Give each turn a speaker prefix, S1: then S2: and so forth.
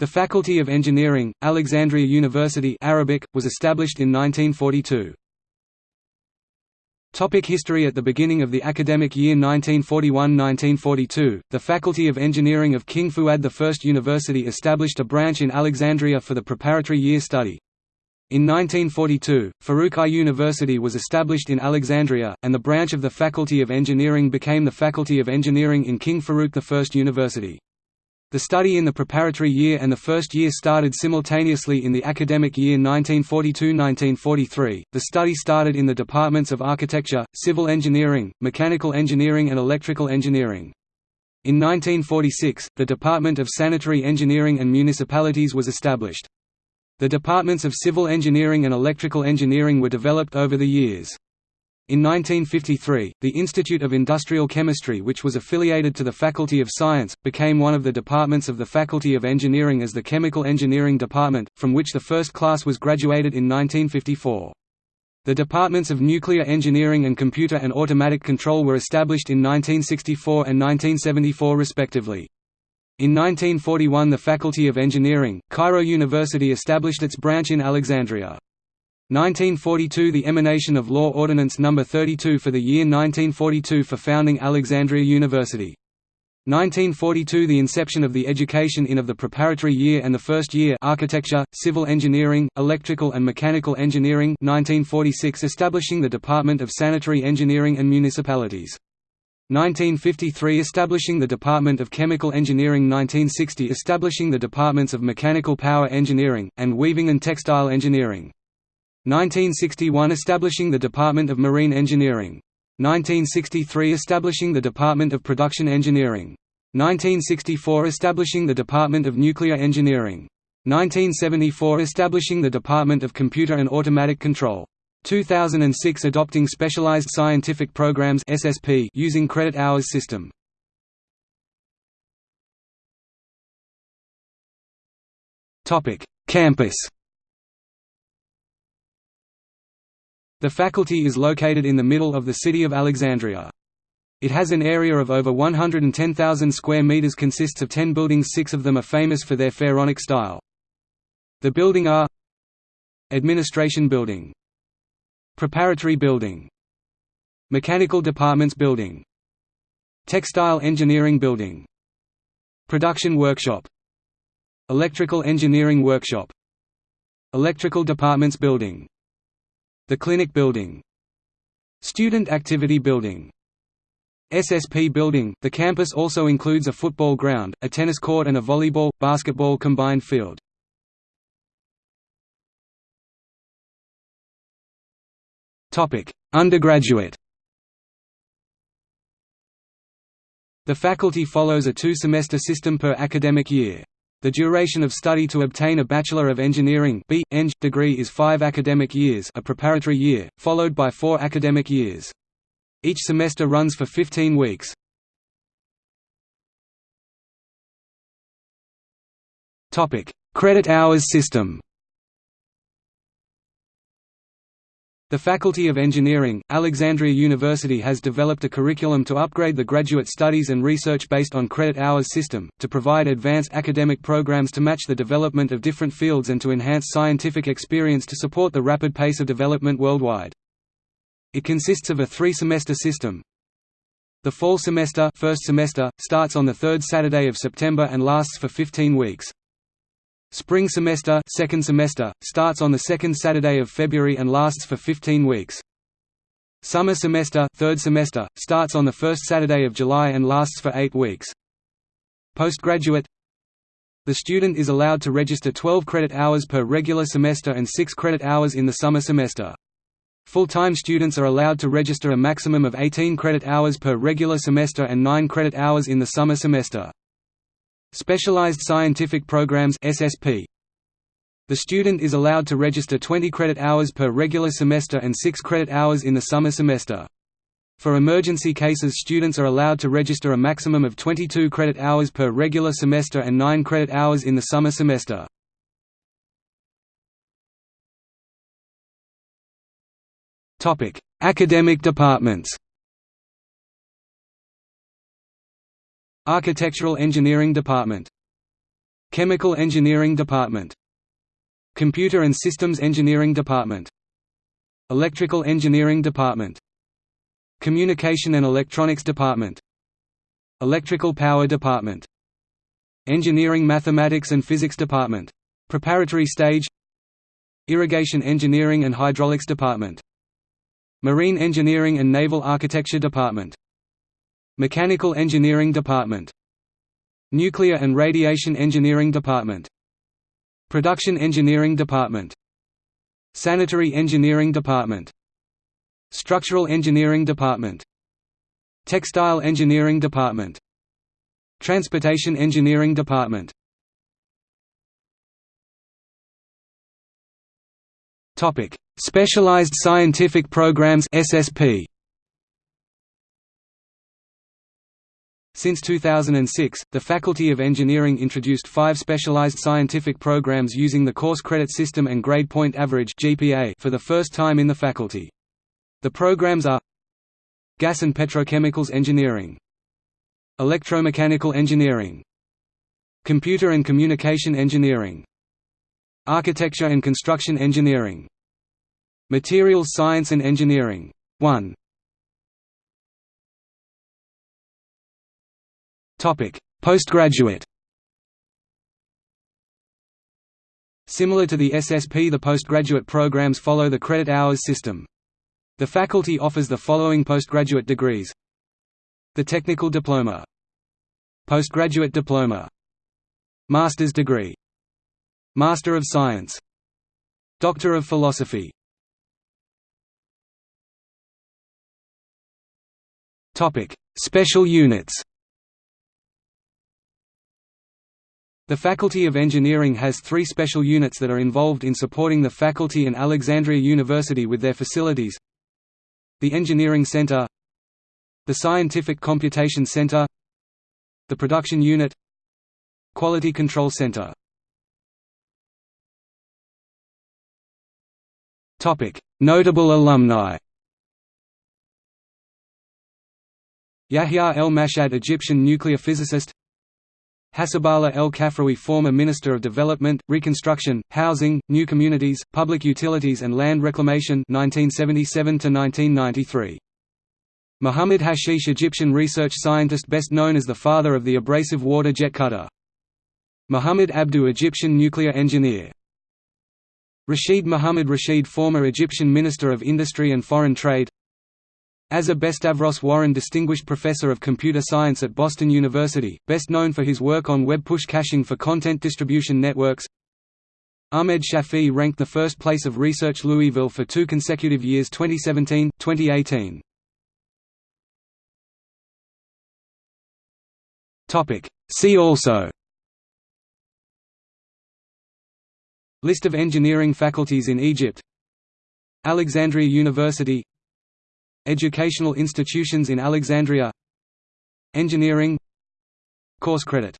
S1: The Faculty of Engineering, Alexandria University Arabic, was established in 1942. Topic history At the beginning of the academic year 1941–1942, the Faculty of Engineering of King Fuad I University established a branch in Alexandria for the preparatory year study. In 1942, Farouk I University was established in Alexandria, and the branch of the Faculty of Engineering became the Faculty of Engineering in King Farouk I University. The study in the preparatory year and the first year started simultaneously in the academic year 1942–1943. The study started in the departments of architecture, civil engineering, mechanical engineering and electrical engineering. In 1946, the Department of Sanitary Engineering and Municipalities was established. The departments of civil engineering and electrical engineering were developed over the years. In 1953, the Institute of Industrial Chemistry which was affiliated to the Faculty of Science, became one of the departments of the Faculty of Engineering as the Chemical Engineering Department, from which the first class was graduated in 1954. The departments of Nuclear Engineering and Computer and Automatic Control were established in 1964 and 1974 respectively. In 1941 the Faculty of Engineering, Cairo University established its branch in Alexandria. 1942 – The emanation of Law Ordinance No. 32 for the year 1942 for founding Alexandria University. 1942 – The inception of the education in of the preparatory year and the first year architecture, civil engineering, electrical and mechanical engineering 1946 – Establishing the Department of Sanitary Engineering and Municipalities. 1953 – Establishing the Department of Chemical Engineering 1960 – Establishing the Departments of Mechanical Power Engineering, and Weaving and Textile Engineering 1961 – Establishing the Department of Marine Engineering. 1963 – Establishing the Department of Production Engineering. 1964 – Establishing the Department of Nuclear Engineering. 1974 – Establishing the Department of Computer and Automatic Control. 2006 – Adopting Specialized Scientific Programs SSP using credit hours system. Campus The faculty is located in the middle of the city of Alexandria. It has an area of over 110,000 square meters consists of 10 buildings six of them are famous for their pharaonic style. The building are Administration Building Preparatory Building Mechanical Departments Building Textile Engineering Building Production Workshop Electrical Engineering Workshop Electrical Departments Building the Clinic Building. Student Activity Building. SSP Building – The campus also includes a football ground, a tennis court and a volleyball, basketball combined field. Undergraduate. The faculty follows a two-semester system per academic year. The duration of study to obtain a Bachelor of Engineering. Degree is five academic years a preparatory year, followed by four academic years. Each semester runs for 15 weeks. Credit hours system The Faculty of Engineering, Alexandria University has developed a curriculum to upgrade the graduate studies and research based on credit hours system, to provide advanced academic programs to match the development of different fields and to enhance scientific experience to support the rapid pace of development worldwide. It consists of a three-semester system. The fall semester, first semester starts on the third Saturday of September and lasts for 15 weeks. Spring semester, second semester starts on the second Saturday of February and lasts for 15 weeks. Summer semester, third semester starts on the first Saturday of July and lasts for 8 weeks. Postgraduate The student is allowed to register 12 credit hours per regular semester and 6 credit hours in the summer semester. Full-time students are allowed to register a maximum of 18 credit hours per regular semester and 9 credit hours in the summer semester. Specialized Scientific Programs SSP. The student is allowed to register 20 credit hours per regular semester and 6 credit hours in the summer semester. For emergency cases students are allowed to register a maximum of 22 credit hours per regular semester and 9 credit hours in the summer semester. Academic departments Architectural Engineering Department. Chemical Engineering Department. Computer and Systems Engineering Department. Electrical Engineering Department. Communication and Electronics Department. Electrical Power Department. Engineering Mathematics and Physics Department. Preparatory stage. Irrigation Engineering and Hydraulics Department. Marine Engineering and Naval Architecture Department Mechanical Engineering Department. Nuclear and Radiation Engineering Department. Production Engineering Department. Sanitary Engineering Department. Structural Engineering Department. Textile Engineering Department. Transportation Engineering Department. Topic: Specialized Scientific Programs (SSP). Since 2006, the Faculty of Engineering introduced five specialized scientific programs using the course credit system and grade point average (GPA) for the first time in the faculty. The programs are Gas and Petrochemicals Engineering, Electromechanical Engineering, Computer and Communication Engineering, Architecture and Construction Engineering, Materials Science and Engineering 1 Postgraduate. Similar to the SSP the postgraduate programs follow the credit hours system. The faculty offers the following postgraduate degrees. The Technical Diploma. Postgraduate Diploma. Master's degree. Master of Science. Doctor of Philosophy. Special units The Faculty of Engineering has three special units that are involved in supporting the faculty and Alexandria University with their facilities. The Engineering Center The Scientific Computation Center The Production Unit Quality Control Center. Notable alumni Yahya El Mashad Egyptian nuclear physicist Hassaballah El Kafrawi former Minister of Development, Reconstruction, Housing, New Communities, Public Utilities and Land Reclamation 1977 -1993. Muhammad Hashish Egyptian research scientist best known as the father of the abrasive water jet cutter. Muhammad Abdu Egyptian nuclear engineer. Rashid Muhammad Rashid former Egyptian Minister of Industry and Foreign Trade Azer Bestavros Warren Distinguished Professor of Computer Science at Boston University, best known for his work on web push caching for content distribution networks Ahmed Shafii ranked the first place of Research Louisville for two consecutive years 2017, 2018. See also List of engineering faculties in Egypt Alexandria University Educational institutions in Alexandria. Engineering. Course credit